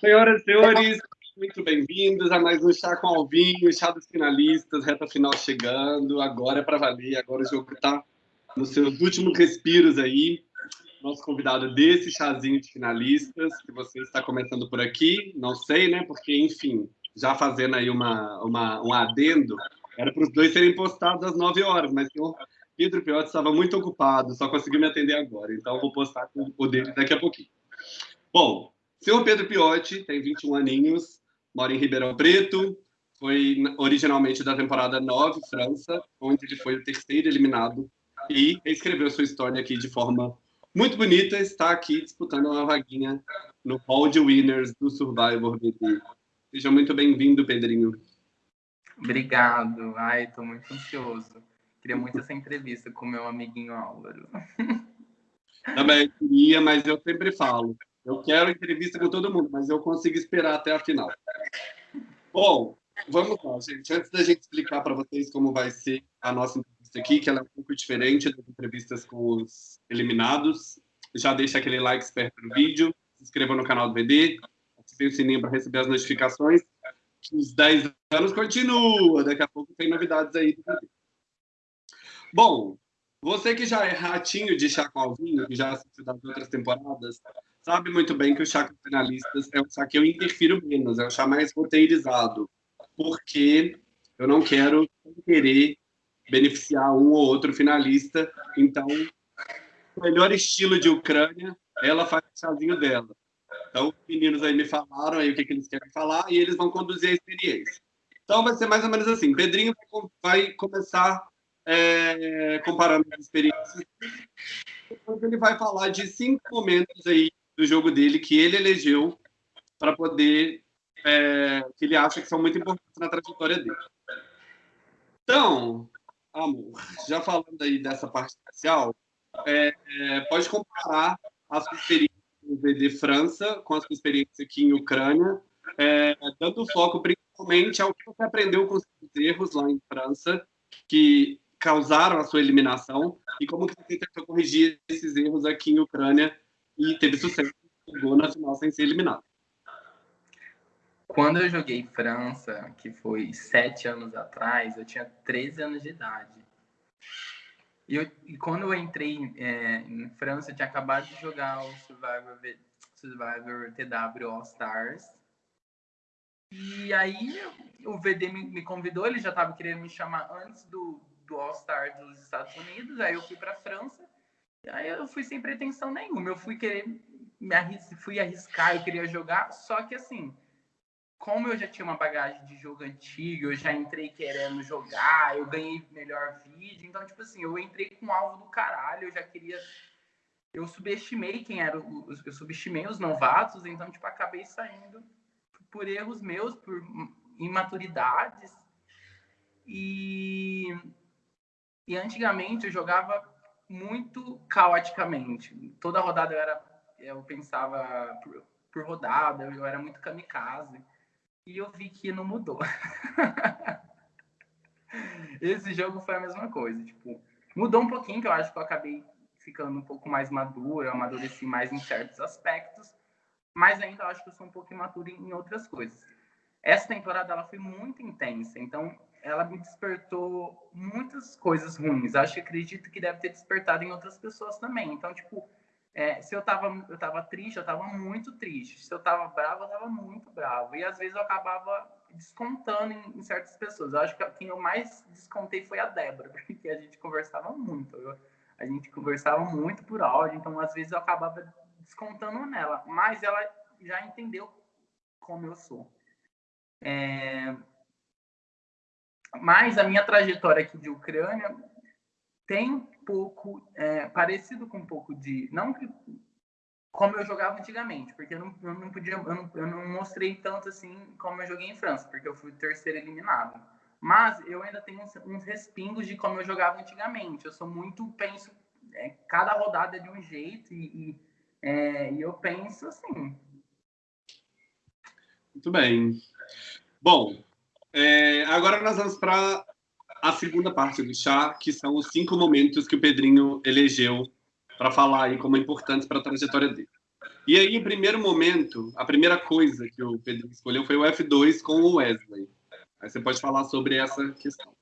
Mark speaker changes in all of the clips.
Speaker 1: Senhoras e senhores, muito bem-vindos a mais um Chá com Alvinho, Chá dos Finalistas, reta final chegando. Agora é para valer, agora o jogo está nos seus últimos respiros aí. Nosso convidado desse chazinho de finalistas, que você está começando por aqui, não sei, né? Porque, enfim, já fazendo aí uma, uma, um adendo, era para os dois serem postados às 9 horas, mas o Pedro Piotti estava muito ocupado, só conseguiu me atender agora, então vou postar o dele daqui a pouquinho. Bom, seu Pedro Piotti tem 21 aninhos, mora em Ribeirão Preto, foi originalmente da temporada 9, França, onde ele foi o terceiro eliminado e escreveu sua história aqui de forma muito bonita, está aqui disputando uma vaguinha no hall de winners do Survivor BT. Seja muito bem-vindo, Pedrinho.
Speaker 2: Obrigado. Ai, estou muito ansioso. Queria muito essa entrevista com meu amiguinho Álvaro.
Speaker 1: Também queria, mas eu sempre falo. Eu quero entrevista com todo mundo, mas eu consigo esperar até a final. Bom, vamos lá, gente. Antes da gente explicar para vocês como vai ser a nossa entrevista aqui, que ela é um pouco diferente das entrevistas com os eliminados, já deixa aquele like esperto no vídeo, se inscreva no canal do VD, ative o sininho para receber as notificações. Os 10 anos continua, daqui a pouco tem novidades aí do. Bom, você que já é ratinho de chá com alvinho, que já assistiu das outras temporadas, sabe muito bem que o chá com finalistas é o chá que eu interfiro menos, é o chá mais roteirizado, porque eu não quero querer beneficiar um ou outro finalista, então o melhor estilo de Ucrânia, ela faz o chazinho dela. Então, os meninos aí me falaram aí o que, que eles querem falar e eles vão conduzir a experiência. Então, vai ser mais ou menos assim. Pedrinho vai começar é, comparando as experiências. Depois ele vai falar de cinco momentos aí do jogo dele que ele elegeu para poder é, que ele acha que são muito importantes na trajetória dele. Então, amor, já falando aí dessa parte especial, é, é, pode comparar a sua experiência no VD França com a sua experiência aqui em Ucrânia, é, dando foco principalmente ao que você aprendeu com os erros lá em França, que causaram a sua eliminação, e como que você tentou corrigir esses erros aqui em Ucrânia e teve sucesso, chegou na final sem ser eliminado.
Speaker 2: Quando eu joguei França, que foi sete anos atrás, eu tinha 13 anos de idade. E, eu, e quando eu entrei é, em França, eu tinha acabado de jogar o Survivor, Survivor TW All Stars. E aí o VD me, me convidou, ele já estava querendo me chamar antes do, do All Star dos Estados Unidos. Aí eu fui para França. Aí eu fui sem pretensão nenhuma. Eu fui querer me arris fui arriscar, eu queria jogar, só que assim, como eu já tinha uma bagagem de jogo antigo, eu já entrei querendo jogar, eu ganhei melhor vídeo, então tipo assim, eu entrei com alvo do caralho, eu já queria eu subestimei quem era os eu subestimei os novatos, então tipo acabei saindo por erros meus, por imaturidades. E e antigamente eu jogava muito caoticamente. Toda rodada eu era eu pensava por, por rodada, eu era muito kamikaze. E eu vi que não mudou. Esse jogo foi a mesma coisa, tipo, mudou um pouquinho, que eu acho que eu acabei ficando um pouco mais maduro, amadureci mais em certos aspectos, mas ainda acho que eu sou um pouco imaturo em outras coisas. Essa temporada ela foi muito intensa, então ela me despertou muitas coisas ruins. Acho que acredito que deve ter despertado em outras pessoas também. Então, tipo, é, se eu tava, eu tava triste, eu tava muito triste. Se eu tava bravo, eu tava muito bravo. E às vezes eu acabava descontando em, em certas pessoas. Eu acho que quem eu mais descontei foi a Débora, porque a gente conversava muito. Eu, a gente conversava muito por áudio, então às vezes eu acabava descontando nela. Mas ela já entendeu como eu sou. É... Mas a minha trajetória aqui de Ucrânia tem pouco, é, parecido com um pouco de. Não que, como eu jogava antigamente, porque eu não, eu não podia, eu não, eu não mostrei tanto assim como eu joguei em França, porque eu fui terceiro eliminado. Mas eu ainda tenho uns, uns respingos de como eu jogava antigamente. Eu sou muito, penso, é, cada rodada é de um jeito e, e, é, e eu penso assim.
Speaker 1: Muito bem. Bom, é, agora nós vamos para a segunda parte do chá, que são os cinco momentos que o Pedrinho elegeu para falar aí como importantes para a trajetória dele. E aí, o primeiro momento, a primeira coisa que o Pedro escolheu foi o F2 com o Wesley. Aí você pode falar sobre essa questão.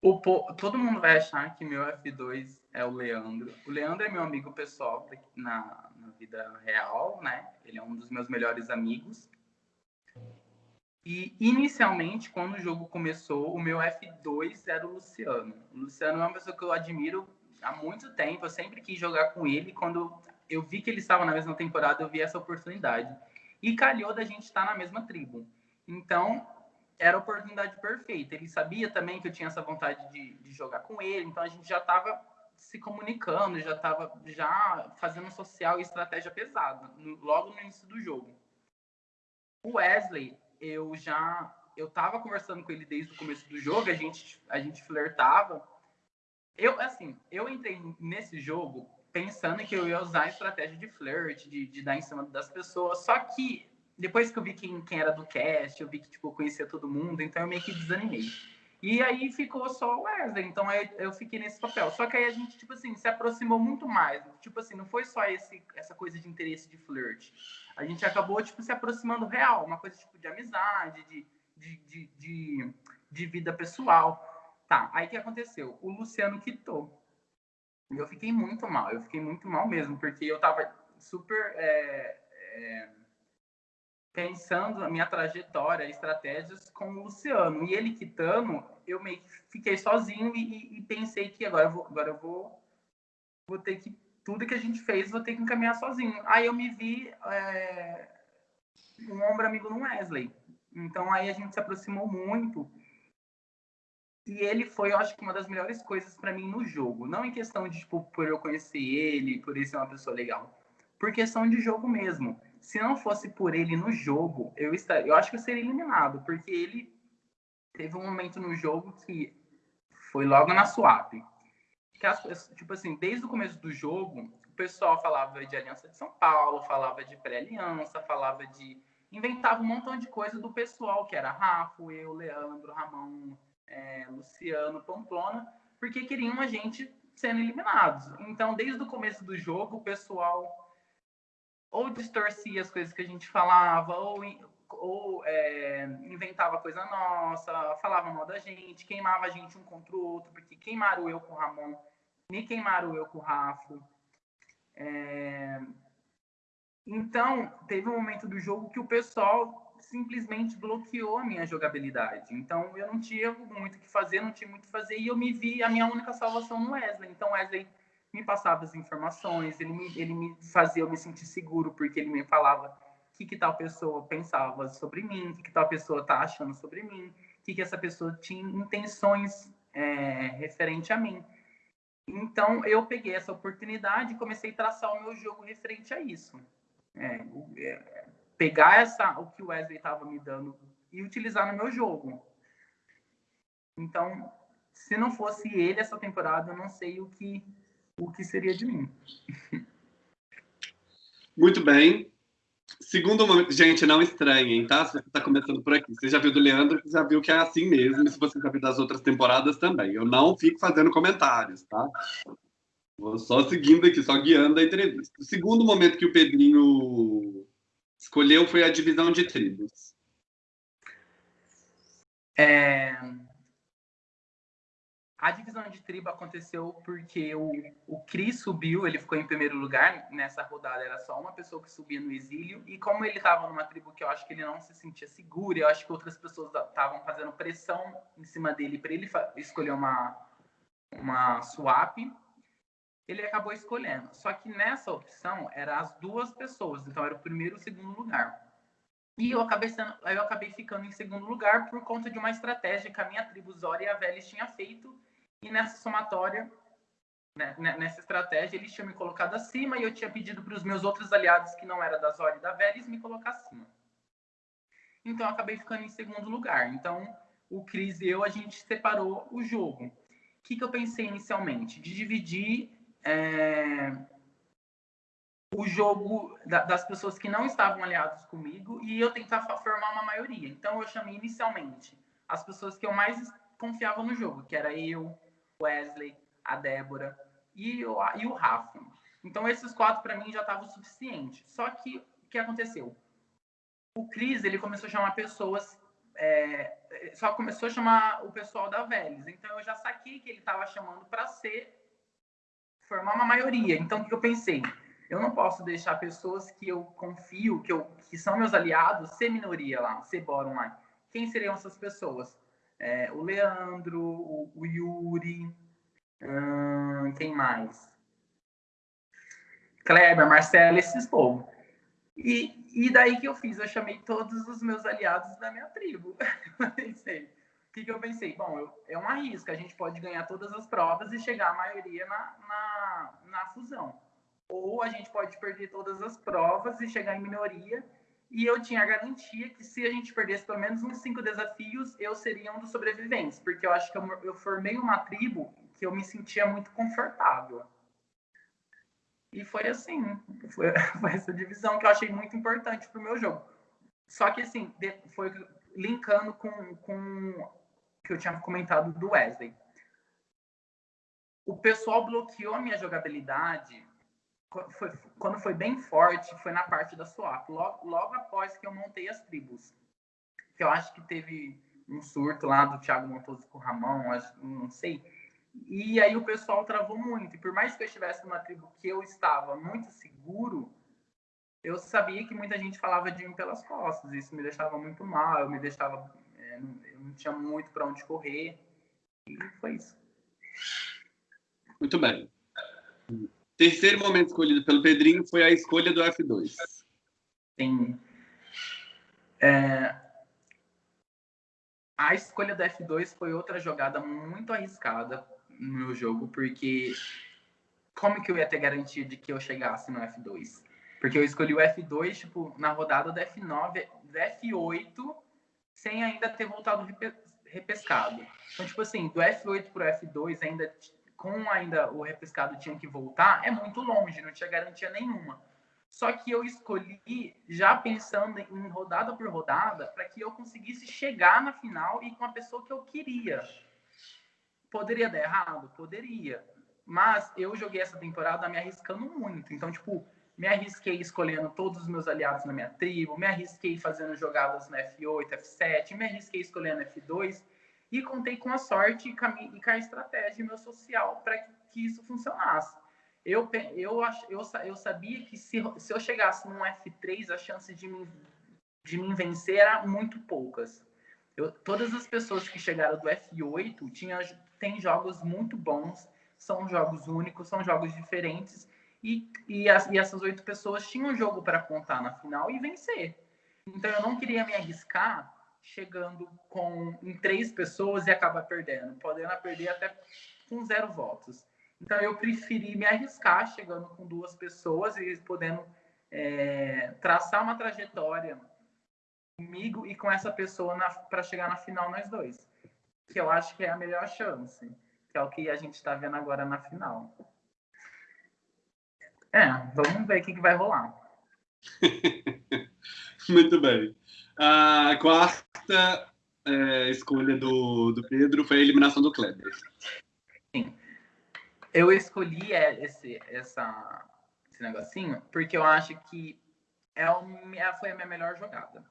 Speaker 2: O, todo mundo vai achar que meu F2 é o Leandro. O Leandro é meu amigo pessoal na, na vida real, né? Ele é um dos meus melhores amigos. E inicialmente, quando o jogo começou, o meu F2 era o Luciano. O Luciano é uma pessoa que eu admiro há muito tempo. Eu sempre quis jogar com ele. Quando eu vi que ele estava na mesma temporada, eu vi essa oportunidade. E calhou da gente estar na mesma tribo. Então, era a oportunidade perfeita. Ele sabia também que eu tinha essa vontade de, de jogar com ele, então a gente já estava se comunicando, já estava já fazendo social e estratégia pesada, no, logo no início do jogo. O Wesley, eu já eu estava conversando com ele desde o começo do jogo, a gente a gente flertava. Eu assim, eu entrei nesse jogo pensando que eu ia usar a estratégia de flirt, de, de dar em cima das pessoas, só que depois que eu vi quem, quem era do cast, eu vi que tipo, eu conhecia todo mundo, então eu meio que desanimei. E aí ficou só o Wesley, então eu fiquei nesse papel. Só que aí a gente, tipo assim, se aproximou muito mais. Tipo assim, não foi só esse, essa coisa de interesse de flirt. A gente acabou, tipo, se aproximando real, uma coisa tipo de amizade, de, de, de, de, vida pessoal. Tá, aí que aconteceu? O Luciano quitou. E eu fiquei muito mal, eu fiquei muito mal mesmo, porque eu tava super. É, é, pensando na minha trajetória, estratégias com o Luciano. E ele quitando, eu meio que fiquei sozinho e, e, pensei que agora eu vou, agora eu vou, vou ter que tudo que a gente fez vou ter que encaminhar sozinho. Aí eu me vi é, um ombro amigo no Wesley. Então aí a gente se aproximou muito. E ele foi, eu acho que uma das melhores coisas para mim no jogo, não em questão de tipo por eu conhecer ele, por ele ser uma pessoa legal, por questão de jogo mesmo se não fosse por ele no jogo, eu estaria, eu acho que eu seria eliminado, porque ele teve um momento no jogo que foi logo na swap. Que as, tipo assim, desde o começo do jogo, o pessoal falava de Aliança de São Paulo, falava de pré-aliança, falava de inventava um montão de coisa do pessoal, que era Rafa, eu, Leandro, Ramon, é, Luciano, Pamplona, porque queriam a gente sendo eliminados. Então, desde o começo do jogo, o pessoal ou distorcia as coisas que a gente falava, ou, ou é, inventava coisa nossa, falava mal da gente, queimava a gente um contra o outro, porque queimaram eu com o Ramon, me queimaram eu com o Rafa. É... Então, teve um momento do jogo que o pessoal simplesmente bloqueou a minha jogabilidade. Então, eu não tinha muito o que fazer, não tinha muito o que fazer, e eu me vi a minha única salvação no Wesley. Então, Wesley me passava as informações, ele me, ele me fazia eu me sentir seguro, porque ele me falava que, que tal pessoa pensava sobre mim, o que, que tal pessoa tá achando sobre mim, o que, que essa pessoa tinha intenções é, referente a mim. Então, eu peguei essa oportunidade e comecei a traçar o meu jogo referente a isso. É, é, pegar essa, o que o Wesley estava me dando e utilizar no meu jogo. Então, se não fosse ele essa temporada, eu não sei o que o que seria de mim.
Speaker 1: Muito bem. Segundo momento, gente, não estranhem, tá? Se você está começando por aqui. Você já viu do Leandro, você já viu que é assim mesmo, e se você já viu das outras temporadas também. Eu não fico fazendo comentários, tá? Vou só seguindo aqui, só guiando a entrevista. O segundo momento que o Pedrinho escolheu foi a divisão de tribos.
Speaker 2: É, a divisão de tribo aconteceu porque o, o Cris subiu, ele ficou em primeiro lugar nessa rodada, era só uma pessoa que subia no exílio, e como ele estava numa tribo que eu acho que ele não se sentia seguro, eu acho que outras pessoas estavam fazendo pressão em cima dele para ele escolher uma, uma swap, ele acabou escolhendo. Só que nessa opção, eram as duas pessoas, então era o primeiro e o segundo lugar. E eu acabei, sendo, eu acabei ficando em segundo lugar por conta de uma estratégia que a minha tribo Zora e a Velis tinha feito, e nessa somatória, né, né, nessa estratégia, eles tinham me colocado acima e eu tinha pedido para os meus outros aliados, que não era da Zora e da Vélez, me colocar acima. Então, eu acabei ficando em segundo lugar. Então, o Cris e eu, a gente separou o jogo. O que, que eu pensei inicialmente? De dividir é, o jogo da, das pessoas que não estavam aliados comigo e eu tentar formar uma maioria. Então, eu chamei inicialmente as pessoas que eu mais confiava no jogo, que era eu, Wesley, a Débora e o, e o Rafa. Então, esses quatro, para mim, já estavam o suficiente. Só que, o que aconteceu? O Cris, ele começou a chamar pessoas... É, só começou a chamar o pessoal da Vélez. Então, eu já saquei que ele estava chamando para ser... Formar uma maioria. Então, o que eu pensei? Eu não posso deixar pessoas que eu confio, que, eu, que são meus aliados, ser minoria lá, ser bórum lá. Quem seriam essas pessoas? É, o Leandro, o, o Yuri, hum, quem mais? Kleber, Marcelo, esses povos. E, e daí que eu fiz? Eu chamei todos os meus aliados da minha tribo. pensei. O que, que eu pensei? Bom, eu, é uma risca. A gente pode ganhar todas as provas e chegar à maioria na, na, na fusão. Ou a gente pode perder todas as provas e chegar em minoria. E eu tinha a garantia que se a gente perdesse pelo menos uns cinco desafios, eu seria um dos sobreviventes. Porque eu acho que eu, eu formei uma tribo que eu me sentia muito confortável. E foi assim, foi, foi essa divisão que eu achei muito importante para o meu jogo. Só que assim, foi linkando com, com que eu tinha comentado do Wesley. O pessoal bloqueou a minha jogabilidade foi, quando foi bem forte, foi na parte da swap, logo, logo após que eu montei as tribos. Que eu acho que teve um surto lá do Thiago Montoso com o Ramon, não sei e aí o pessoal travou muito. E por mais que eu estivesse numa tribo que eu estava muito seguro, eu sabia que muita gente falava de mim pelas costas. Isso me deixava muito mal, eu me deixava. É, eu não tinha muito para onde correr. E foi isso.
Speaker 1: Muito bem. Terceiro momento escolhido pelo Pedrinho foi a escolha do F2.
Speaker 2: Sim. É, a escolha do F2 foi outra jogada muito arriscada no meu jogo, porque como que eu ia ter garantia de que eu chegasse no F2? Porque eu escolhi o F2, tipo, na rodada do F9, do F8, sem ainda ter voltado repescado. Então, tipo assim, do F8 pro F2, ainda com ainda o repescado tinha que voltar, é muito longe, não tinha garantia nenhuma. Só que eu escolhi já pensando em rodada por rodada para que eu conseguisse chegar na final e com a pessoa que eu queria. Poderia dar errado? Poderia. Mas eu joguei essa temporada me arriscando muito. Então, tipo, me arrisquei escolhendo todos os meus aliados na minha tribo, me arrisquei fazendo jogadas no F8, F7, me arrisquei escolhendo F2 e contei com a sorte e com a estratégia meu social para que, isso funcionasse. Eu, eu, eu, eu sabia que se, se eu chegasse num F3, a chance de me, de me vencer era muito poucas. Eu, todas as pessoas que chegaram do F8 tinham tem jogos muito bons, são jogos únicos, são jogos diferentes. E, e, as, e essas oito pessoas tinham um jogo para contar na final e vencer. Então eu não queria me arriscar chegando com em três pessoas e acabar perdendo, podendo perder até com zero votos. Então eu preferi me arriscar chegando com duas pessoas e podendo é, traçar uma trajetória comigo e com essa pessoa para chegar na final nós dois que eu acho que é a melhor chance, que é o que a gente está vendo agora na final. É, vamos ver o que, que vai rolar.
Speaker 1: Muito bem. A quarta é, escolha do, do Pedro foi a eliminação do Kleber.
Speaker 2: Sim. Eu escolhi é, esse, essa, esse negocinho porque eu acho que é o, foi a minha melhor jogada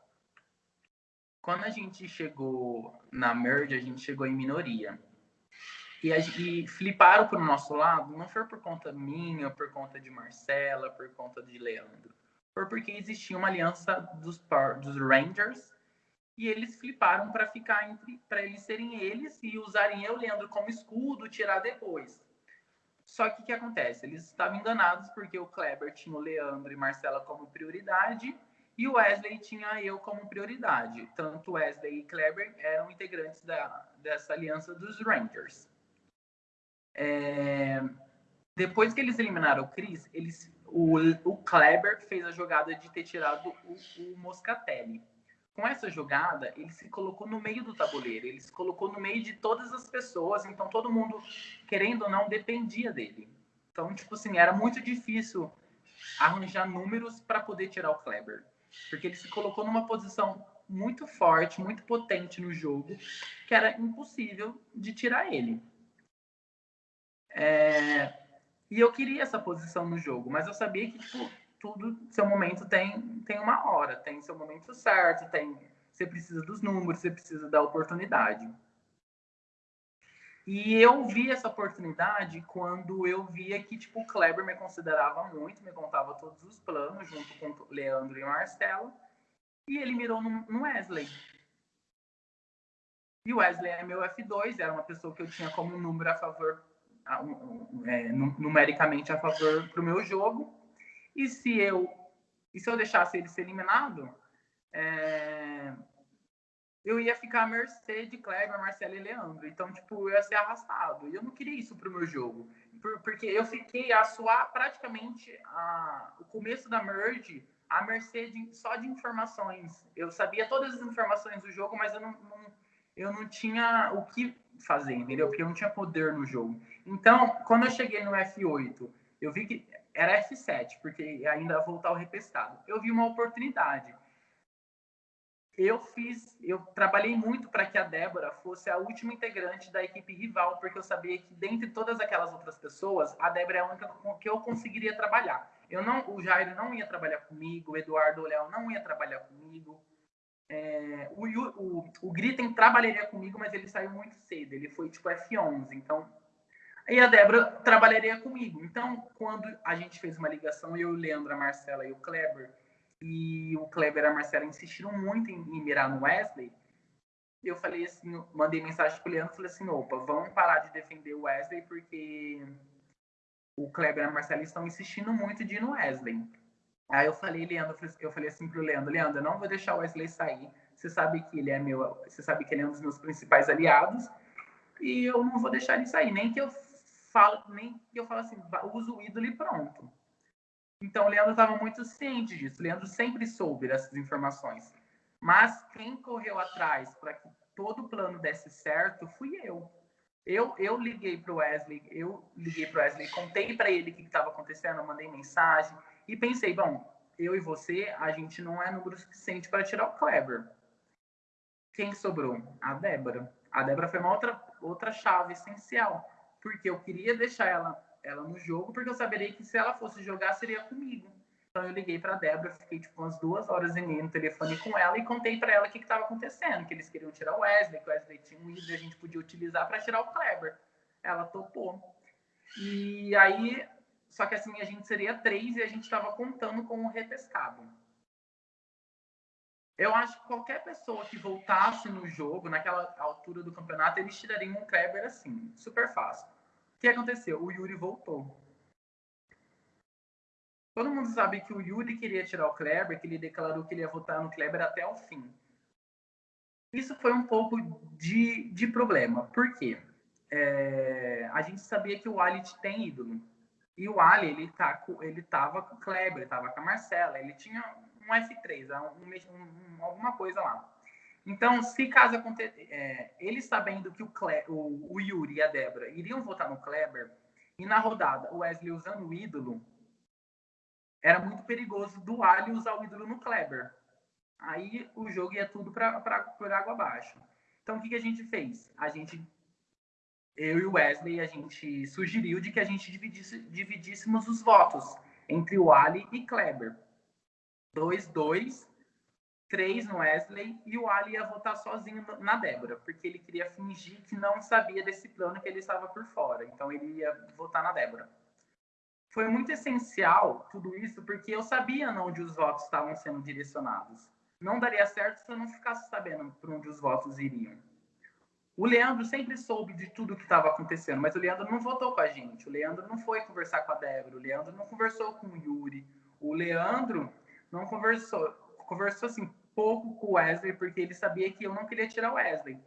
Speaker 2: quando a gente chegou na merge, a gente chegou em minoria. E, a, e fliparam para o nosso lado, não foi por conta minha, por conta de Marcela, por conta de Leandro. Foi porque existia uma aliança dos, dos Rangers e eles fliparam para ficar entre para eles serem eles e usarem eu, Leandro, como escudo, tirar depois. Só que o que acontece? Eles estavam enganados porque o Kleber tinha o Leandro e Marcela como prioridade e o Wesley tinha eu como prioridade. Tanto Wesley e Kleber eram integrantes da, dessa aliança dos Rangers. É... Depois que eles eliminaram o Chris, eles, o, o Kleber fez a jogada de ter tirado o, o Moscatelli. Com essa jogada, ele se colocou no meio do tabuleiro, ele se colocou no meio de todas as pessoas, então todo mundo, querendo ou não, dependia dele. Então, tipo assim, era muito difícil arranjar números para poder tirar o Kleber porque ele se colocou numa posição muito forte, muito potente no jogo, que era impossível de tirar ele. É... E eu queria essa posição no jogo, mas eu sabia que, tipo, tudo, seu momento tem, tem uma hora, tem seu momento certo, tem você precisa dos números, você precisa da oportunidade. E eu vi essa oportunidade quando eu via que tipo o Kleber me considerava muito, me contava todos os planos junto com Leandro e Marcelo, e ele mirou no Wesley. E o Wesley é meu F2, era uma pessoa que eu tinha como número a favor, é, numericamente a favor para o meu jogo. E se eu e se eu deixasse ele ser eliminado, é, eu ia ficar à mercê de Kleber, Marcelo e Leandro. Então, tipo, eu ia ser arrastado. E eu não queria isso pro meu jogo. porque eu fiquei a suar praticamente a, o começo da merge à mercê de, só de informações. Eu sabia todas as informações do jogo, mas eu não, não, eu não tinha o que fazer, entendeu? Porque eu não tinha poder no jogo. Então, quando eu cheguei no F8, eu vi que era F7, porque ainda voltar ao repescado. Eu vi uma oportunidade eu fiz, eu trabalhei muito para que a Débora fosse a última integrante da equipe rival, porque eu sabia que dentre todas aquelas outras pessoas, a Débora é a única com que eu conseguiria trabalhar. Eu não, o Jairo não ia trabalhar comigo, o Eduardo Léo não ia trabalhar comigo. É, o, o, o Gritten trabalharia comigo, mas ele saiu muito cedo, ele foi tipo F11, então e a Débora trabalharia comigo. Então, quando a gente fez uma ligação, eu, Leandro, a Marcela e o Kleber, e o Kleber e a Marcela insistiram muito em, em mirar no Wesley, eu falei assim, mandei mensagem pro Leandro, falei assim, opa, vamos parar de defender o Wesley, porque o Kleber e a Marcela estão insistindo muito de ir no Wesley. Aí eu falei, Leandro, eu falei assim pro Leandro, Leandro, eu não vou deixar o Wesley sair. Você sabe que ele é meu, você sabe que ele é um dos meus principais aliados, e eu não vou deixar ele sair, nem que eu falo, nem eu falo assim, uso o ídolo e pronto. Então, o Leandro estava muito ciente disso. O Leandro sempre soube dessas informações. Mas quem correu atrás para que todo o plano desse certo fui eu. Eu, eu liguei para o Wesley, eu liguei para Wesley, contei para ele o que estava acontecendo, mandei mensagem e pensei, bom, eu e você, a gente não é número suficiente para tirar o Kleber. Quem sobrou? A Débora. A Débora foi uma outra, outra chave essencial, porque eu queria deixar ela ela no jogo, porque eu saberia que se ela fosse jogar, seria comigo. Então eu liguei para a Débora, fiquei tipo umas duas horas e meia no telefone com ela e contei para ela o que estava acontecendo, que eles queriam tirar o Wesley, que o Wesley tinha um ídolo a gente podia utilizar para tirar o Kleber. Ela topou. E aí, só que assim, a gente seria três e a gente estava contando com o repescado. Eu acho que qualquer pessoa que voltasse no jogo, naquela altura do campeonato, eles tirariam um Kleber assim, super fácil que aconteceu? O Yuri voltou. Todo mundo sabe que o Yuri queria tirar o Kleber, que ele declarou que ele ia votar no Kleber até o fim. Isso foi um pouco de, de problema. Por quê? É, a gente sabia que o Ali tem ídolo. E o Ali, ele, tá, ele tava com o Kleber, tava com a Marcela, ele tinha um F3, um, um, alguma coisa lá. Então, se caso aconteça, é, ele sabendo que o, Cle, o, o, Yuri e a Débora iriam votar no Kleber, e na rodada o Wesley usando o ídolo, era muito perigoso do Ali usar o ídolo no Kleber. Aí o jogo ia tudo para por água abaixo. Então, o que, que a gente fez? A gente, eu e o Wesley, a gente sugeriu de que a gente dividisse, dividíssemos os votos entre o Ali e Kleber. 2-2 três no Wesley e o Ali ia votar sozinho na Débora, porque ele queria fingir que não sabia desse plano que ele estava por fora. Então ele ia votar na Débora. Foi muito essencial tudo isso, porque eu sabia onde os votos estavam sendo direcionados. Não daria certo se eu não ficasse sabendo para onde os votos iriam. O Leandro sempre soube de tudo que estava acontecendo, mas o Leandro não votou com a gente. O Leandro não foi conversar com a Débora. O Leandro não conversou com o Yuri. O Leandro não conversou. Conversou assim, pouco com o Wesley, porque ele sabia que eu não queria tirar o Wesley.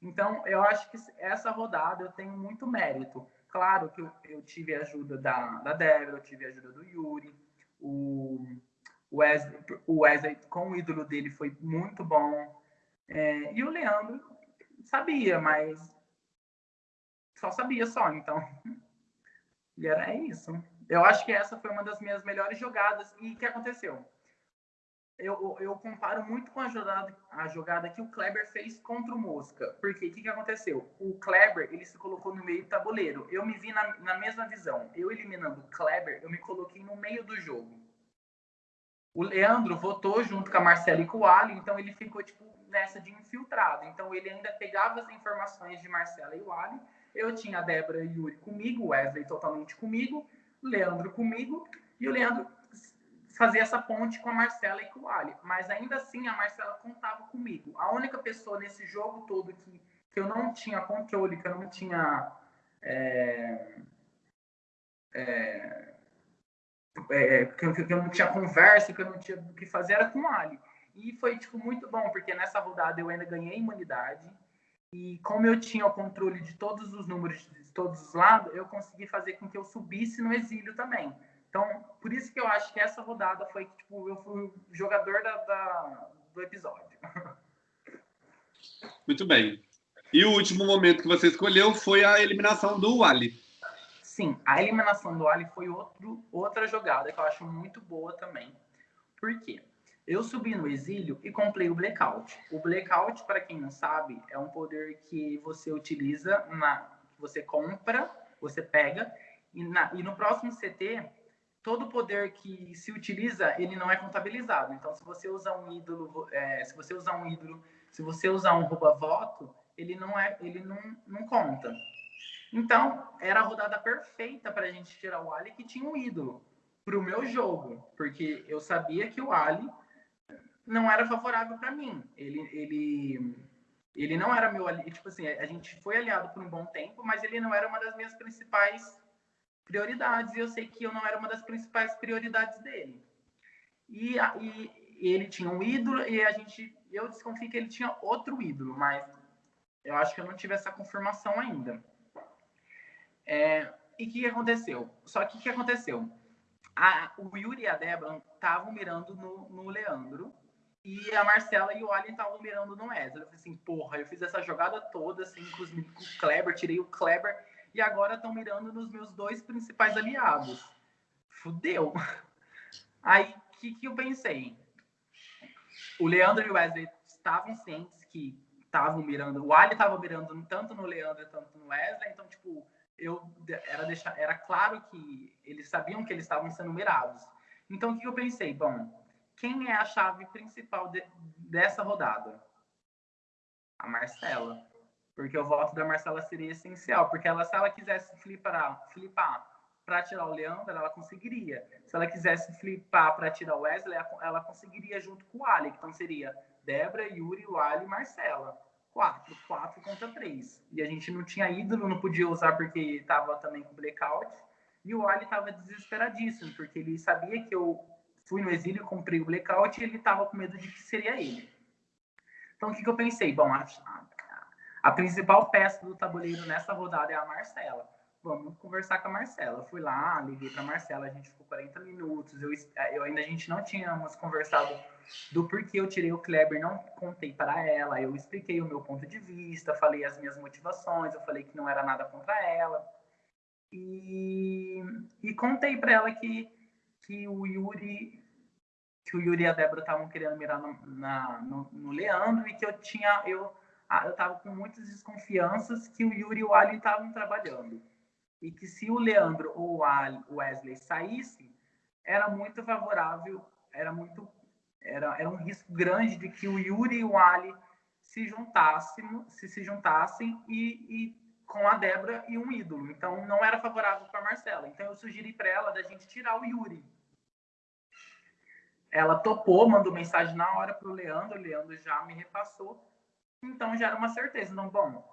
Speaker 2: Então, eu acho que essa rodada eu tenho muito mérito. Claro que eu, eu tive a ajuda da, da Débora, eu tive a ajuda do Yuri, o Wesley, o Wesley com o ídolo dele foi muito bom. É, e o Leandro sabia, mas só sabia só, então. E era isso. Eu acho que essa foi uma das minhas melhores jogadas. E o que aconteceu? Eu, eu comparo muito com a jogada, a jogada que o Kleber fez contra o Mosca. Porque o que, que aconteceu? O Kleber, ele se colocou no meio do tabuleiro. Eu me vi na, na mesma visão. Eu eliminando o Kleber, eu me coloquei no meio do jogo. O Leandro votou junto com a Marcela e com o Ali, então ele ficou, tipo, nessa de infiltrado. Então ele ainda pegava as informações de Marcela e o Ali. Eu tinha a Débora e o Yuri comigo, o Wesley totalmente comigo, Leandro comigo, e o Leandro fazer essa ponte com a Marcela e com o Ali. Mas ainda assim, a Marcela contava comigo. A única pessoa nesse jogo todo que, que eu não tinha controle, que eu não tinha. É, é, é, que, eu, que, eu, não tinha conversa, que eu não tinha o que fazer, era com o Ali. E foi tipo, muito bom, porque nessa rodada eu ainda ganhei imunidade. E como eu tinha o controle de todos os números de todos os lados, eu consegui fazer com que eu subisse no exílio também. Então, por isso que eu acho que essa rodada foi que tipo, eu fui o jogador da, da, do episódio.
Speaker 1: Muito bem. E o último momento que você escolheu foi a eliminação do Wally.
Speaker 2: Sim, a eliminação do Wally foi outro, outra jogada que eu acho muito boa também. Por quê? Eu subi no exílio e comprei o Blackout. O Blackout, para quem não sabe, é um poder que você utiliza, na, você compra, você pega, e, na, e no próximo CT todo poder que se utiliza, ele não é contabilizado. Então, se você usar um ídolo, é, se você usar um ídolo, se você usar um rouba-voto, ele não é, ele não, não conta. Então, era a rodada perfeita para a gente tirar o Ali que tinha um ídolo para o meu jogo, porque eu sabia que o Ali não era favorável para mim. Ele, ele, ele não era meu ali, tipo assim, a gente foi aliado por um bom tempo, mas ele não era uma das minhas principais prioridades e eu sei que eu não era uma das principais prioridades dele. E, e, ele tinha um ídolo e a gente, eu desconfio que ele tinha outro ídolo, mas eu acho que eu não tive essa confirmação ainda. É, e o que aconteceu? Só que o que aconteceu? A, o Yuri e a Débora estavam mirando no, no, Leandro e a Marcela e o Alien estavam mirando no Wesley. Eu falei assim, porra, eu fiz essa jogada toda assim, os, com o Kleber, tirei o Kleber e agora estão mirando nos meus dois principais aliados. Fudeu. Aí, o que, que eu pensei? O Leandro e o Wesley estavam cientes que estavam mirando, o Ali estava mirando tanto no Leandro quanto no Wesley, então, tipo, eu era, deixar, era claro que eles sabiam que eles estavam sendo mirados. Então, o que eu pensei? Bom, quem é a chave principal de, dessa rodada? A Marcela porque o voto da Marcela seria essencial, porque ela, se ela quisesse flipar, flipar para tirar o Leandro, ela conseguiria. Se ela quisesse flipar para tirar o Wesley, ela conseguiria junto com o Ali, então seria Débora, Yuri, o Ali e Marcela. Quatro, quatro contra três. E a gente não tinha ídolo, não podia usar porque estava também com blackout. E o Ali estava desesperadíssimo, porque ele sabia que eu fui no exílio, comprei o blackout e ele estava com medo de que seria ele. Então, o que, que eu pensei? Bom, a, principal peça do tabuleiro nessa rodada é a Marcela. Vamos conversar com a Marcela. fui lá, liguei para a Marcela, a gente ficou 40 minutos. Eu, eu ainda a gente não tínhamos conversado do porquê eu tirei o Kleber, não contei para ela. Eu expliquei o meu ponto de vista, falei as minhas motivações, eu falei que não era nada contra ela. E, e contei para ela que, que o Yuri que o Yuri e a Débora estavam querendo mirar no, na, no, no Leandro e que eu tinha eu eu estava com muitas desconfianças que o Yuri e o Ali estavam trabalhando. E que se o Leandro ou o Wesley saísse, era muito favorável, era muito era, era um risco grande de que o Yuri e o Ali se juntassem, se, se juntassem e, e com a Débora e um ídolo. Então não era favorável para Marcela. Então eu sugeri para ela da gente tirar o Yuri. Ela topou, mandou mensagem na hora para o Leandro. O Leandro já me repassou. Então já era uma certeza. Então, bom,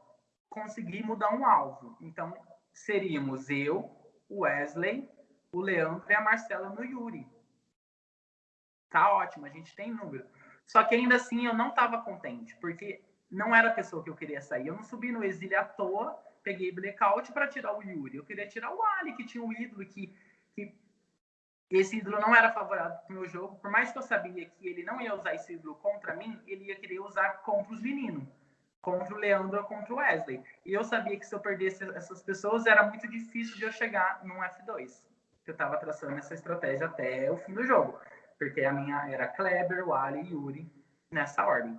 Speaker 2: consegui mudar um alvo. Então seríamos eu, o Wesley, o Leandro e a Marcela no Yuri. Tá ótimo, a gente tem número. Só que ainda assim eu não estava contente, porque não era a pessoa que eu queria sair. Eu não subi no exílio à toa, peguei blackout para tirar o Yuri. Eu queria tirar o Ali, que tinha um ídolo, que, que esse ídolo não era favorável para o meu jogo, por mais que eu sabia que ele não ia usar esse ídolo contra mim, ele ia querer usar contra os meninos, contra o Leandro ou contra o Wesley. E eu sabia que se eu perdesse essas pessoas, era muito difícil de eu chegar num F2. Eu estava traçando essa estratégia até o fim do jogo. porque a minha era Kleber, Wally e Yuri, nessa ordem.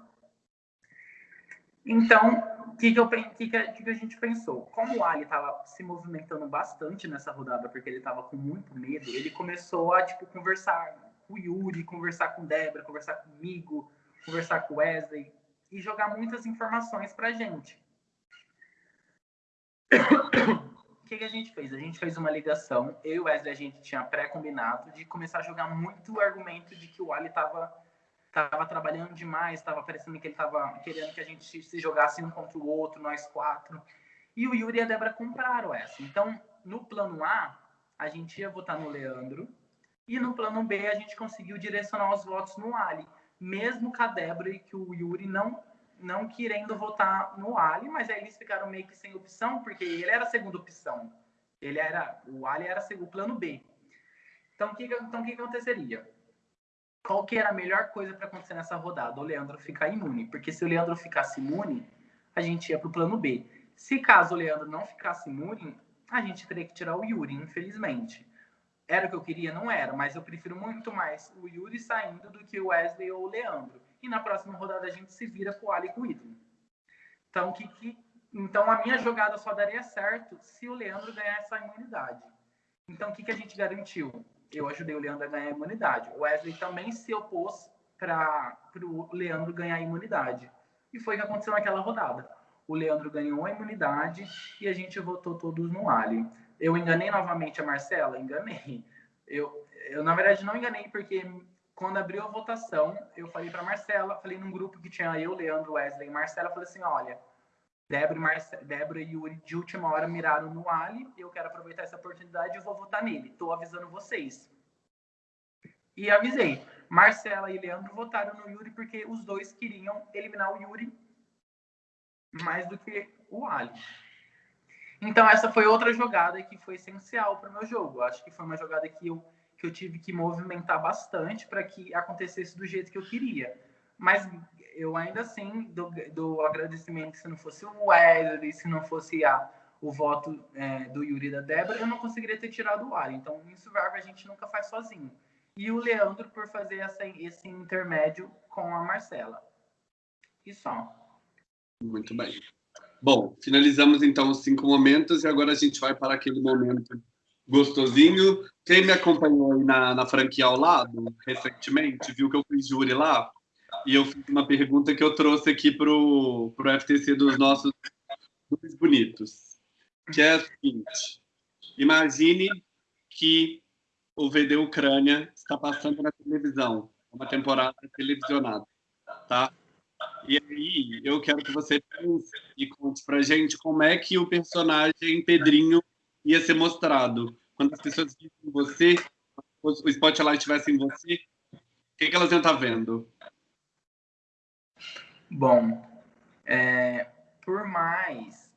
Speaker 2: Então, o que, que, que, que, que, a gente pensou? Como o Ali estava se movimentando bastante nessa rodada, porque ele estava com muito medo, ele começou a tipo, conversar com o Yuri, conversar com Débora, conversar comigo, conversar com o Wesley e jogar muitas informações para a gente. O que, que a gente fez? A gente fez uma ligação, eu e o Wesley, a gente tinha pré-combinado de começar a jogar muito o argumento de que o Ali estava tava trabalhando demais, estava parecendo que ele estava querendo que a gente se jogasse um contra o outro, nós quatro. E o Yuri e a Débora compraram essa. Então, no plano A, a gente ia votar no Leandro, e no plano B, a gente conseguiu direcionar os votos no Ali, mesmo com a Débora e que o Yuri não não querendo votar no Ali, mas aí eles ficaram meio que sem opção, porque ele era a segunda opção. Ele era, o Ali era o plano B. Então, o que, então, que aconteceria? Qual que era a melhor coisa para acontecer nessa rodada? O Leandro ficar imune. Porque se o Leandro ficasse imune, a gente ia para o plano B. Se caso o Leandro não ficasse imune, a gente teria que tirar o Yuri, infelizmente. Era o que eu queria? Não era, mas eu prefiro muito mais o Yuri saindo do que o Wesley ou o Leandro. E na próxima rodada a gente se vira com o Ali e com o Ítalo. Então, que, que, então a minha jogada só daria certo se o Leandro ganhar essa imunidade. Então o que, que a gente garantiu? Eu ajudei o Leandro a ganhar a imunidade. O Wesley também se opôs para o Leandro ganhar a imunidade. E foi o que aconteceu naquela rodada. O Leandro ganhou a imunidade e a gente votou todos no Ali. Eu enganei novamente a Marcela? Enganei. Eu, eu na verdade, não enganei, porque quando abriu a votação, eu falei para Marcela, falei num grupo que tinha eu, Leandro, Wesley e Marcela, falei assim: olha, Débora e, Marce... Débora e Yuri de última hora miraram no Ali. Eu quero aproveitar essa oportunidade e vou votar nele. Estou avisando vocês. E avisei. Marcela e Leandro votaram no Yuri porque os dois queriam eliminar o Yuri mais do que o Ali. Então essa foi outra jogada que foi essencial para o meu jogo. Acho que foi uma jogada que eu, que eu tive que movimentar bastante para que acontecesse do jeito que eu queria. Mas eu ainda assim do, do agradecimento se não fosse o Wesley, se não fosse a, o voto é, do Yuri e da Débora, eu não conseguiria ter tirado o ar. Então, em Survivor a gente nunca faz sozinho. E o Leandro por fazer essa, esse intermédio com a Marcela. E só.
Speaker 1: Muito bem. Bom, finalizamos então os cinco momentos e agora a gente vai para aquele momento gostosinho. Quem me acompanhou na, na franquia ao lado, recentemente, viu que eu fiz júri lá e eu fiz uma pergunta que eu trouxe aqui para o FTC dos nossos dois bonitos, que é a seguinte: imagine que o VD Ucrânia está passando na televisão, uma temporada televisionada, tá? E aí eu quero que você pense e conte para gente como é que o personagem Pedrinho ia ser mostrado quando as pessoas vissem você, o spotlight estivesse em você, o que, que elas iam estar tá vendo?
Speaker 2: Bom, é, por mais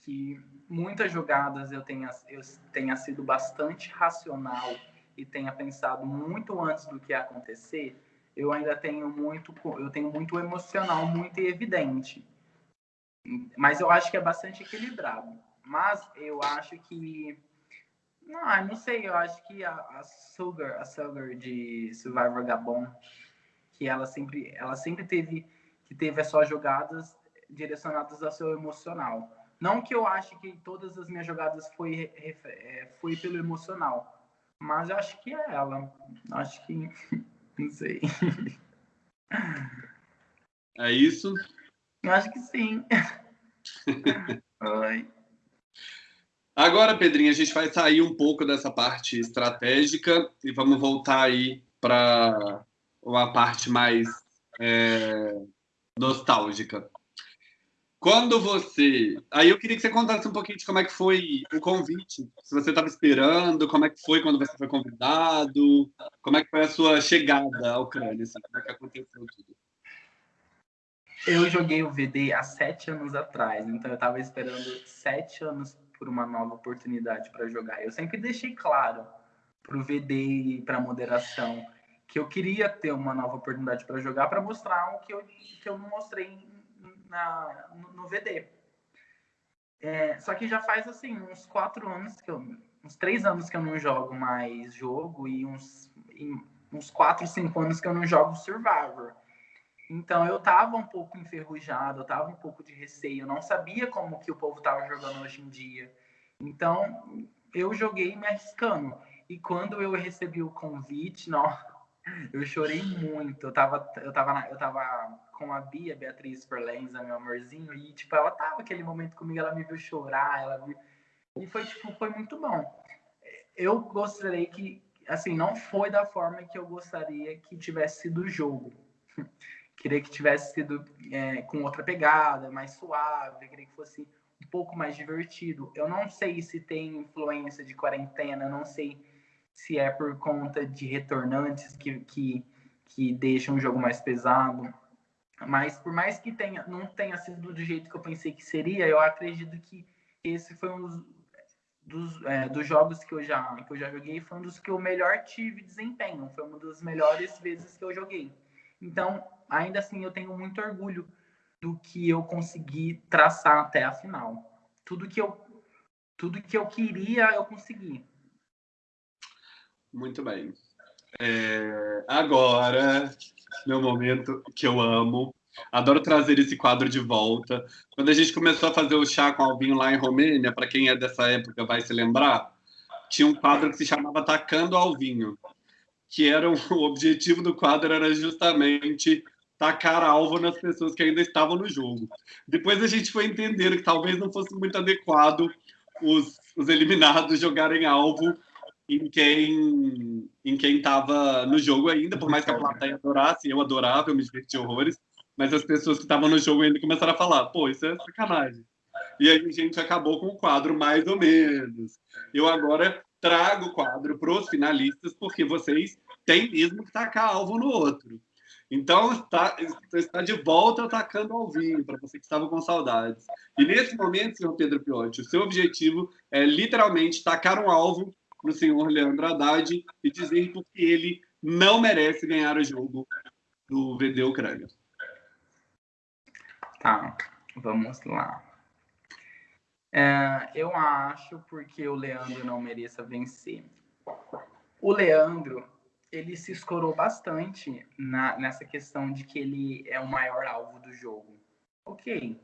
Speaker 2: que muitas jogadas eu tenha, eu tenha sido bastante racional e tenha pensado muito antes do que acontecer, eu ainda tenho muito, eu tenho muito emocional, muito evidente. Mas eu acho que é bastante equilibrado. Mas eu acho que não, não sei, eu acho que a, a Sugar, a Sugar de Survivor Gabon, que ela sempre, ela sempre teve que teve as suas jogadas direcionadas ao seu emocional. Não que eu ache que todas as minhas jogadas foi, é, foi pelo emocional, mas eu acho que é ela. Acho que. Não sei.
Speaker 1: É isso?
Speaker 2: Eu acho que sim. Oi.
Speaker 1: Agora, Pedrinho, a gente vai sair um pouco dessa parte estratégica e vamos voltar aí para uma parte mais é, nostálgica. Quando você. Aí eu queria que você contasse um pouquinho de como é que foi o convite. Se você estava esperando, como é que foi quando você foi convidado, como é que foi a sua chegada à Ucrânia, assim, como é que aconteceu tudo.
Speaker 2: Eu joguei o VD há sete anos atrás, então eu estava esperando sete anos por uma nova oportunidade para jogar. Eu sempre deixei claro para o VD e para a moderação que eu queria ter uma nova oportunidade para jogar para mostrar o que eu, que eu não mostrei na, no, no VD. É, só que já faz assim uns quatro anos que eu, uns três anos que eu não jogo mais jogo e uns e uns 4, 5 anos que eu não jogo Survivor. Então eu tava um pouco enferrujado, eu tava um pouco de receio, eu não sabia como que o povo tava jogando hoje em dia. Então eu joguei me arriscando. E quando eu recebi o convite, não, eu chorei muito. Eu tava, eu tava, eu tava com a Bia, Beatriz Forlenza, meu amorzinho, e tipo, ela tava aquele momento comigo, ela me viu chorar, ela viu... E foi, tipo, foi muito bom. Eu gostaria que, assim, não foi da forma que eu gostaria que tivesse sido o jogo. queria que tivesse sido é, com outra pegada, mais suave, queria que fosse um pouco mais divertido. Eu não sei se tem influência de quarentena, não sei se é por conta de retornantes que, que, que deixam o jogo mais pesado. Mas por mais que tenha, não tenha sido do jeito que eu pensei que seria, eu acredito que esse foi um dos, dos, é, dos jogos que eu, já, que eu já joguei, foi um dos que eu melhor tive desempenho. Foi uma das melhores vezes que eu joguei. Então, ainda assim, eu tenho muito orgulho do que eu consegui traçar até a final. Tudo que eu, tudo que eu queria, eu consegui.
Speaker 1: Muito bem. É, agora, meu momento que eu amo. Adoro trazer esse quadro de volta. Quando a gente começou a fazer o chá com Alvinho lá em Romênia, para quem é dessa época vai se lembrar, tinha um quadro que se chamava Tacando Alvinho, que era o objetivo do quadro era justamente tacar alvo nas pessoas que ainda estavam no jogo. Depois a gente foi entender que talvez não fosse muito adequado os, os eliminados jogarem alvo em quem em quem estava no jogo ainda, por mais que a plateia adorasse, eu adorava, eu me diverti horrores, mas as pessoas que estavam no jogo ainda começaram a falar, pô, isso é sacanagem. E aí a gente acabou com o quadro mais ou menos. Eu agora trago o quadro para os finalistas, porque vocês têm mesmo que tacar alvo no outro. Então, está, está de volta atacando ao vinho, para você que estava com saudades. E nesse momento, senhor Pedro Piotti, o seu objetivo é literalmente tacar um alvo no senhor Leandro Haddad e dizer porque ele não merece ganhar o jogo do VD Ucrânia.
Speaker 2: Tá, vamos lá. É, eu acho porque o Leandro não mereça vencer. O Leandro, ele se escorou bastante na, nessa questão de que ele é o maior alvo do jogo. Ok,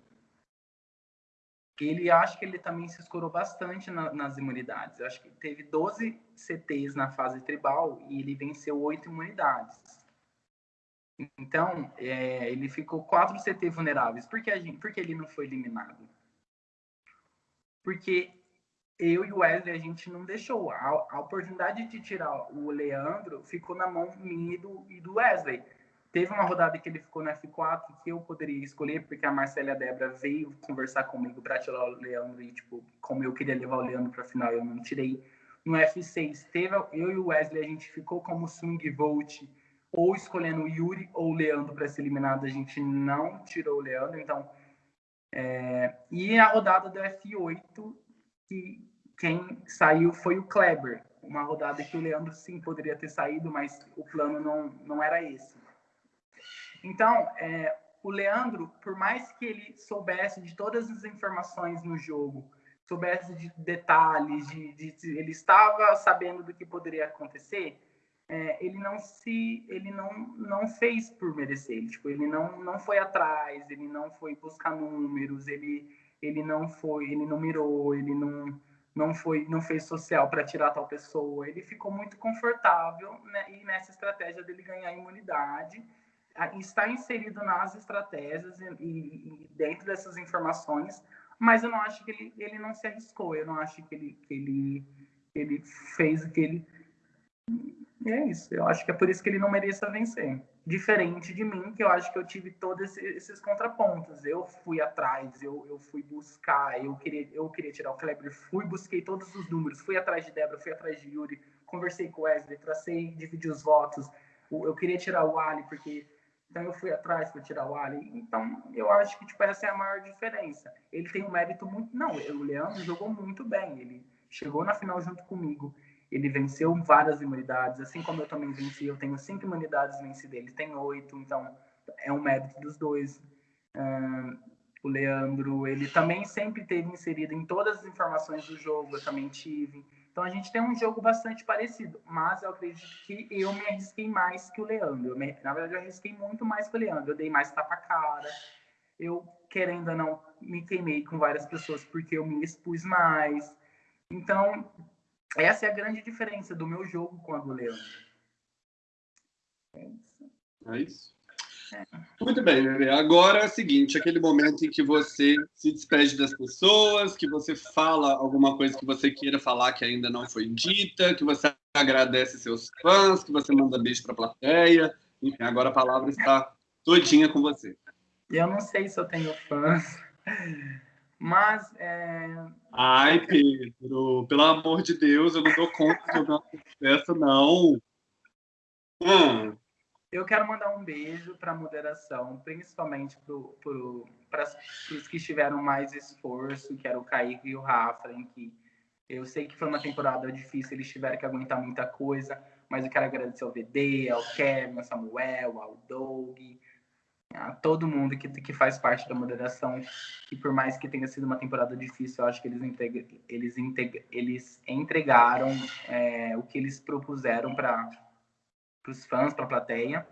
Speaker 2: ele acho que ele também se escorou bastante na, nas imunidades. Eu acho que teve 12 CTs na fase tribal e ele venceu 8 imunidades. Então, é, ele ficou 4 CT vulneráveis. Por que, a gente, por que ele não foi eliminado? Porque eu e o Wesley, a gente não deixou. A, a oportunidade de tirar o Leandro ficou na mão minha e do, e do Wesley. Teve uma rodada que ele ficou no F4 que eu poderia escolher, porque a Marcela Debra veio conversar comigo para tirar o Leandro e, tipo, como eu queria levar o Leandro para a final, eu não tirei. No F6, teve, eu e o Wesley, a gente ficou como swing vote, ou escolhendo o Yuri ou o Leandro para ser eliminado, a gente não tirou o Leandro, então. É, e a rodada do F8, que quem saiu foi o Kleber, uma rodada que o Leandro sim poderia ter saído, mas o plano não, não era esse. Então, é, o Leandro, por mais que ele soubesse de todas as informações no jogo, soubesse de detalhes, de, de ele estava sabendo do que poderia acontecer, é, ele não se, ele não, não fez por merecer, ele, tipo, ele não, não foi atrás, ele não foi buscar números, ele, ele não foi, ele não mirou, ele não, não foi, não fez social para tirar tal pessoa, ele ficou muito confortável né, e nessa estratégia dele ganhar imunidade está inserido nas estratégias e, e, dentro dessas informações, mas eu não acho que ele, ele não se arriscou, eu não acho que ele, que ele, ele fez o que ele. E é isso, eu acho que é por isso que ele não mereça vencer. Diferente de mim, que eu acho que eu tive todos esses contrapontos. Eu fui atrás, eu, eu fui buscar, eu queria, eu queria tirar o Kleber, fui, busquei todos os números, fui atrás de Débora, fui atrás de Yuri, conversei com o Wesley, tracei, dividi os votos. Eu queria tirar o Ali, porque então eu fui atrás para tirar o Ali. Então eu acho que tipo, essa é a maior diferença. Ele tem um mérito muito. Não, o Leandro jogou muito bem. Ele chegou na final junto comigo. Ele venceu várias imunidades, assim como eu também venci. Eu tenho cinco imunidades vencidas, ele tem oito. Então é um mérito dos dois. O Leandro, ele também sempre teve inserido em todas as informações do jogo. Eu também tive. Então a gente tem um jogo bastante parecido, mas eu acredito que eu me arrisquei mais que o Leandro. Me, na verdade, eu arrisquei muito mais que o Leandro. Eu dei mais tapa-cara. Eu, querendo ou não, me queimei com várias pessoas porque eu me expus mais. Então, essa é a grande diferença do meu jogo com a do Leandro.
Speaker 1: É isso. É isso. Muito bem, Bebê. Agora é o seguinte, aquele momento em que você se despede das pessoas, que você fala alguma coisa que você queira falar que ainda não foi dita, que você agradece seus fãs, que você manda beijo para a plateia. Enfim, agora a palavra está todinha com você.
Speaker 2: Eu não sei se eu tenho fãs, mas... É...
Speaker 1: Ai, Pedro, pelo amor de Deus, eu não dou conta de jogar essa, não.
Speaker 2: Hum. Eu quero mandar um beijo para a moderação, principalmente para os que tiveram mais esforço, que era o Kaique e o Rafa, em que eu sei que foi uma temporada difícil, eles tiveram que aguentar muita coisa, mas eu quero agradecer ao VD, ao Kevin, ao Samuel, ao Doug, a todo mundo que, que faz parte da moderação, que por mais que tenha sido uma temporada difícil, eu acho que eles, integra, eles, integra, eles entregaram é, o que eles propuseram para para os fãs, para a plateia.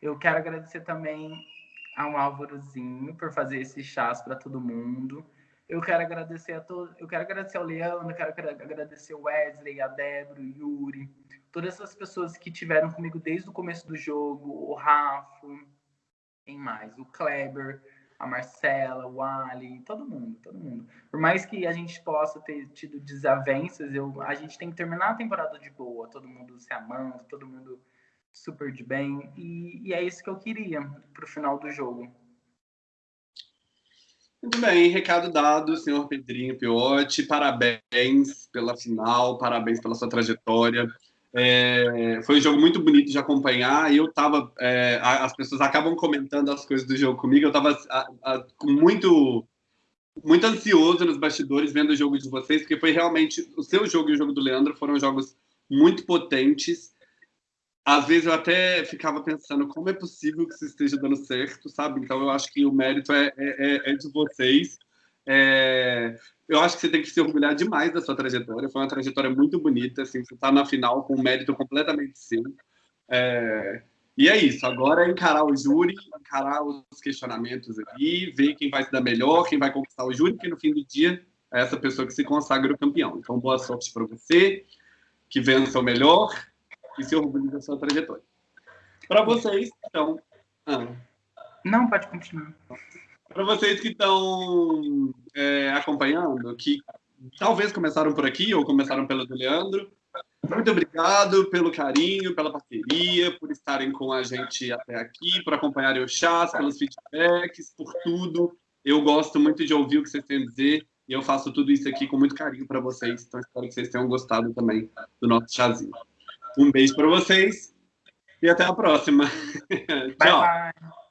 Speaker 2: Eu quero agradecer também ao Álvarozinho por fazer esses chás para todo mundo. Eu quero agradecer a todos, eu quero agradecer ao Leandro, quero agradecer o Wesley, a Débora, o Yuri, todas essas pessoas que tiveram comigo desde o começo do jogo, o Rafa, quem mais? O Kleber, a Marcela, o Ali, todo mundo, todo mundo. Por mais que a gente possa ter tido desavenças, eu, a gente tem que terminar a temporada de boa, todo mundo se amando, todo mundo super de bem, e, e é isso que eu queria para o final do jogo.
Speaker 1: Muito bem, recado dado, senhor Pedrinho Piotti, parabéns pela final, parabéns pela sua trajetória. É, foi um jogo muito bonito de acompanhar e eu tava. É, as pessoas acabam comentando as coisas do jogo comigo. Eu tava com muito, muito ansioso nos bastidores vendo o jogo de vocês, porque foi realmente. O seu jogo e o jogo do Leandro foram jogos muito potentes. Às vezes eu até ficava pensando como é possível que isso esteja dando certo, sabe? Então eu acho que o mérito é, é, é de vocês. É, eu acho que você tem que se orgulhar demais da sua trajetória. Foi uma trajetória muito bonita. Assim, você está na final com um mérito completamente seu. É, e é isso. Agora é encarar o júri, encarar os questionamentos ali, ver quem vai se dar melhor, quem vai conquistar o júri, porque no fim do dia é essa pessoa que se consagra o campeão. Então, boa sorte para você, que vença o melhor e se orgulhe da sua trajetória. Para vocês, então.
Speaker 2: Ah. Não, pode continuar.
Speaker 1: Para vocês que estão é, acompanhando, que talvez começaram por aqui ou começaram pelo do Leandro, muito obrigado pelo carinho, pela parceria, por estarem com a gente até aqui, por acompanharem o chás, pelos feedbacks, por tudo. Eu gosto muito de ouvir o que vocês têm a dizer e eu faço tudo isso aqui com muito carinho para vocês. Então espero que vocês tenham gostado também do nosso chazinho. Um beijo para vocês e até a próxima.
Speaker 2: Tchau. Bye, bye.